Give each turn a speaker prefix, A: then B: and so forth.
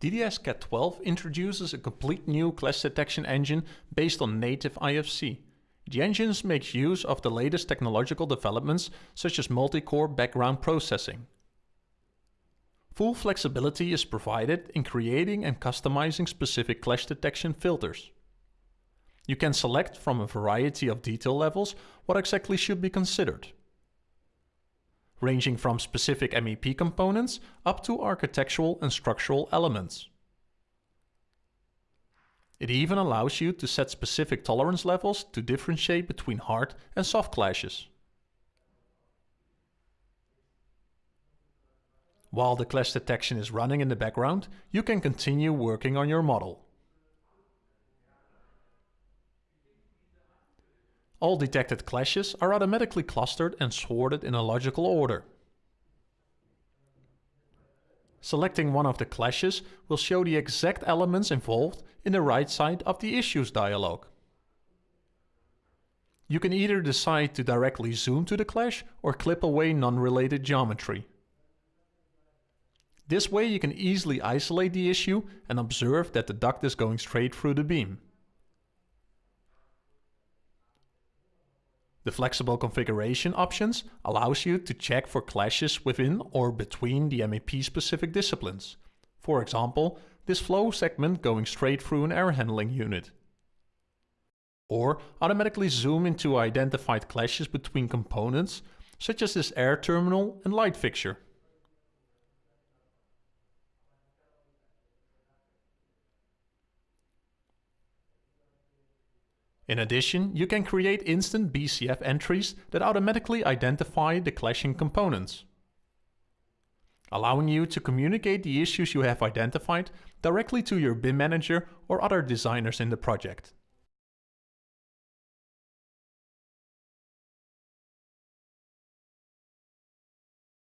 A: DDS CAD 12 introduces a complete new clash detection engine based on native IFC. The engine makes use of the latest technological developments such as multi-core background processing. Full flexibility is provided in creating and customizing specific clash detection filters. You can select from a variety of detail levels what exactly should be considered ranging from specific MEP components up to architectural and structural elements. It even allows you to set specific tolerance levels to differentiate between hard and soft clashes. While the clash detection is running in the background, you can continue working on your model. All detected clashes are automatically clustered and sorted in a logical order. Selecting one of the clashes will show the exact elements involved in the right side of the issues dialog. You can either decide to directly zoom to the clash or clip away non-related geometry. This way you can easily isolate the issue and observe that the duct is going straight through the beam. The flexible configuration options allows you to check for clashes within or between the MEP specific disciplines. For example, this flow segment going straight through an air handling unit. Or automatically zoom into identified clashes between components, such as this air terminal and light fixture. In addition, you can create instant BCF entries that automatically identify the clashing components, allowing you to communicate the issues you have identified directly to your BIM manager or other designers in the project.